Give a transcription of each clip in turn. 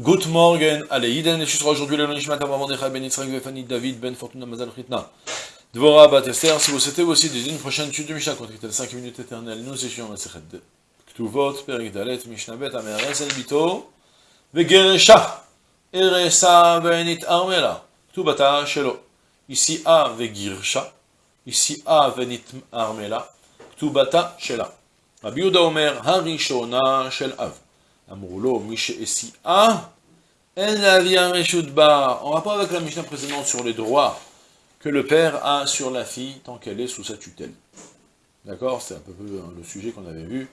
Good morning, allez, Yiden, et sera aujourd'hui le Nishmat Mordechai Ben Yitzhak Vefani David Ben Fortuna Mazal Chitna. Dvora Batester, si vous souhaitez aussi des une prochaine étude de Mishnah contre les 5 minutes éternelles, nous étions dans Sechet Ktuvot, Perik Dalet, Mishnah Bet, Ameres, El Bito, Vegeresha, Eresa Benit Armela, Ktubata Shelo. Ici A Vegirsha, ici A Venit Armela, Ktubata Shela. Rabbi Omer, Harishona Shel Av. Amroulo, Mishe Essi A. En ba. En rapport avec la Mishnah précédente sur les droits que le père a sur la fille tant qu'elle est sous sa tutelle. D'accord C'est un peu le sujet qu'on avait vu.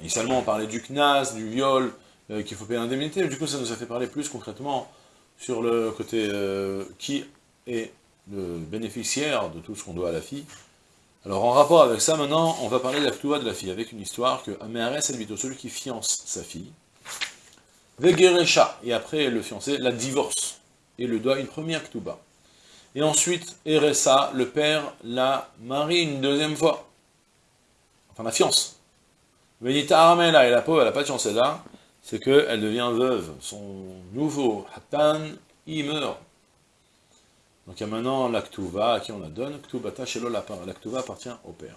Initialement, on parlait du knas, du viol, euh, qu'il faut payer l'indemnité. Du coup, ça nous a fait parler plus concrètement sur le côté euh, qui est le bénéficiaire de tout ce qu'on doit à la fille. Alors, en rapport avec ça, maintenant, on va parler de la de la fille, avec une histoire que Améarès Elvito, celui qui fiance sa fille, Vegeresha, et après le fiancé, la divorce, et le doit une première Ktuba. Et ensuite, Eresa, le père, la marie une deuxième fois. Enfin, la fiance. Venita Armela, et la pauvre, elle n'a pas de chance là, c'est qu'elle devient veuve. Son nouveau Hatan, il meurt. Donc il y a maintenant l'Aktuva à qui on la donne. Ktubata Shelo, l'Aktuva appartient au père.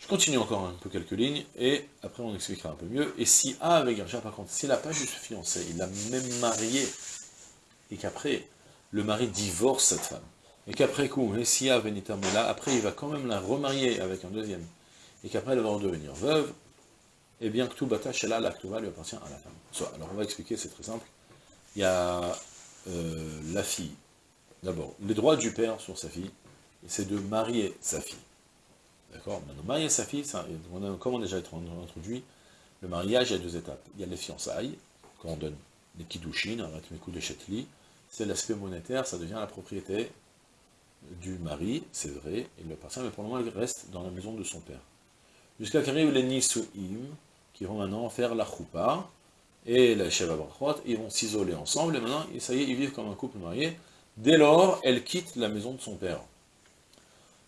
Je continue encore un peu quelques lignes, et après on expliquera un peu mieux. Et si A avec Gersha, par contre, s'il n'a pas juste fiancé, il l'a même marié, et qu'après, le mari divorce cette femme, et qu'après coup, et si A venita là, après il va quand même la remarier avec un deuxième, et qu'après elle va devenir veuve, eh bien, Ktubata Shela, la Ktuba lui appartient à la femme. alors on va expliquer, c'est très simple. Il y a euh, la fille, d'abord, les droits du père sur sa fille, c'est de marier sa fille. D'accord Maintenant, marier sa fille, comme on a déjà introduit, le mariage, a deux étapes. Il y a les fiançailles, quand on donne des kiddushin, un coups de chetli, c'est l'aspect monétaire, ça devient la propriété du mari, c'est vrai, il le appartient, mais pour le moment, il reste dans la maison de son père. Jusqu'à qu'arrivent les Nisuim, qui vont maintenant faire la choupa, et la Sheva ils vont s'isoler ensemble, et maintenant, ça y est, ils vivent comme un couple marié. Dès lors, elle quitte la maison de son père.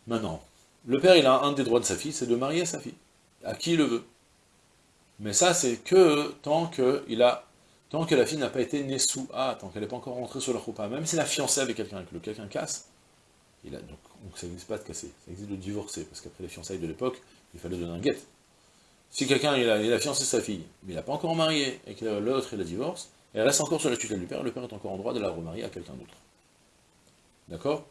Maintenant, le père, il a un des droits de sa fille, c'est de marier sa fille, à qui il le veut. Mais ça, c'est que tant que, il a, tant que la fille n'a pas été née sous A, tant qu'elle n'est pas encore rentrée sur la roupa, même si elle a fiancé avec quelqu'un, que quelqu'un casse, donc, ça n'existe pas de casser, ça existe de divorcer, parce qu'après les fiançailles de l'époque, il fallait donner un guet. Si quelqu'un, il a, il a fiancé sa fille, mais il n'a pas encore marié, et que l'autre, il la divorce, et elle reste encore sur la tutelle du père, le père est encore en droit de la remarier à quelqu'un d'autre. D'accord?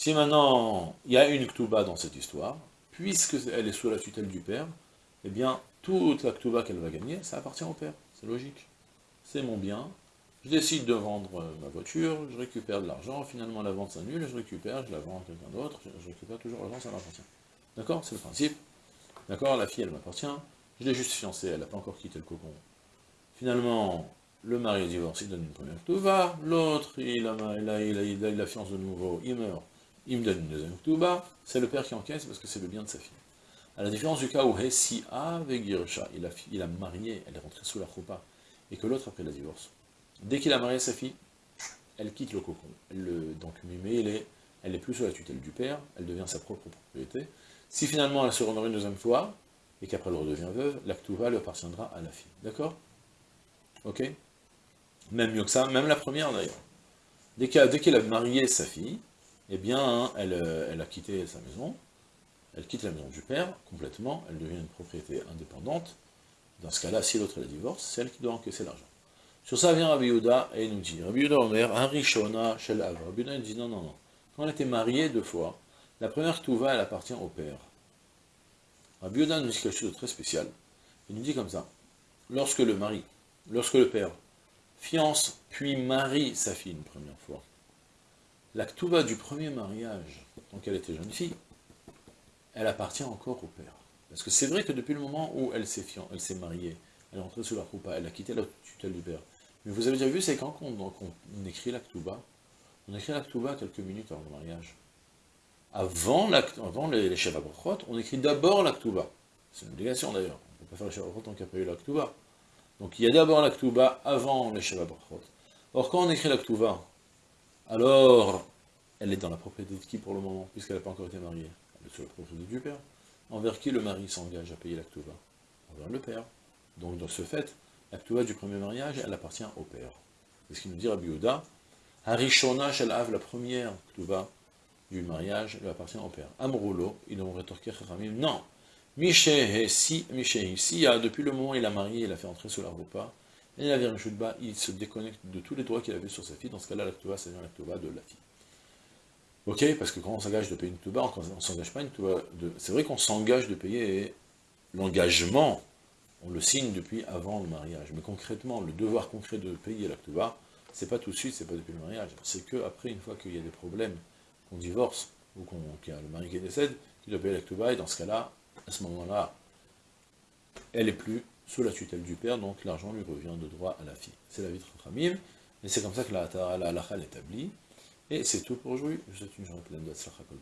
Si maintenant il y a une Ktuba dans cette histoire, puisqu'elle est sous la tutelle du père, eh bien, toute la Ktuba qu'elle va gagner, ça appartient au père. C'est logique. C'est mon bien, je décide de vendre euh, ma voiture, je récupère de l'argent, finalement la vente s'annule, je récupère, je la vends à quelqu'un d'autre, je récupère toujours l'argent, ça m'appartient. D'accord? C'est le principe. D'accord? La fille, elle m'appartient, je l'ai juste fiancée, elle n'a pas encore quitté le cocon. Finalement, le mari est divorcé, il donne une première Ktuba, l'autre, il a, il, a, il, a, il, a, de nouveau, il meurt il me donne une deuxième Ktuba, c'est le père qui encaisse parce que c'est le bien de sa fille. À la différence du cas où Hessi avec Girsha, il a, il a marié, elle est rentrée sous la choupa, et que l'autre après la divorce. Dès qu'il a marié sa fille, elle quitte le cocon. Le, donc Mimé, elle est, elle est plus sous la tutelle du père, elle devient sa propre propriété. Si finalement elle se remarie une deuxième fois, et qu'après elle redevient veuve, la Ktuba lui appartiendra à la fille. D'accord? Ok? Même mieux que ça, même la première d'ailleurs. Dès qu'elle a marié sa fille, eh bien, euh, elle, a quitté sa maison, elle quitte la maison du père complètement, elle devient une propriété indépendante. Dans ce cas-là, si l'autre la divorce, c'est elle qui doit encaisser l'argent. Sur ça vient Rabbi Yehuda et il nous dit, Rabbi Yehuda Omer, un Rishona Shel Av. Rabbi Yehuda dit non, non, non. Quand elle était mariée deux fois, la première Touva, elle appartient au père. Rabbi Yehuda nous dit quelque chose de très spécial. Il nous dit comme ça, lorsque le mari, lorsque le père fiance puis marie sa fille une première fois, la du premier mariage, donc elle était jeune fille, elle appartient encore au père. Parce que c'est vrai que depuis le moment où elle s'est elle s'est mariée, elle est rentrée sous la Koupa, elle a quitté la tutelle du père. Mais vous avez déjà vu, c'est quand on, écrit la on écrit la Ktuba quelques minutes avant le mariage. Avant, la, avant les, les on écrit d'abord la. C'est une obligation d'ailleurs. On ne peut pas faire les Shevabrachot tant qu'il n'y a pas eu la. Donc il y a d'abord la avant les Shevabrachot. Or quand on écrit la alors, elle est dans la propriété de qui pour le moment, puisqu'elle n'a pas encore été mariée? Elle est sur la propriété du père. Envers qui le mari s'engage à payer l'actuva? Envers le père. Donc, dans ce fait, la du premier mariage, elle appartient au père. C'est ce qu'il nous dit Rabbi Yehuda. Harishona shel av, la première Ktuva du mariage, elle appartient au père. Amroulo, ils ont rétorqué Chachamim, non. Mishehe, si, depuis le moment où il a marié, il a fait entrer sur la repas, et avait bas, il se déconnecte de tous les droits qu'il avait sur sa fille, dans ce cas-là, la Ktuva, c'est la de la fille. Ok, parce que quand on s'engage de payer une Ktuva, on ne s'engage pas une de... C'est vrai qu'on s'engage de payer l'engagement on le signe depuis avant le mariage. Mais concrètement, le devoir concret de payer la Ktuba, c'est pas tout de suite, c'est pas depuis le mariage. C'est qu'après, une fois qu'il y a des problèmes, qu'on divorce, ou qu'il y a le mari qui décède, qu'il doit payer la Ktuba, et dans ce cas-là, à ce moment-là, elle est plus sous la tutelle du père, donc l'argent lui revient de droit à la fille. C'est la vie de Ramim, et c'est comme ça que la halakha l'établit. Et c'est tout pour aujourd'hui. Je vous souhaite une journée pleine de Kol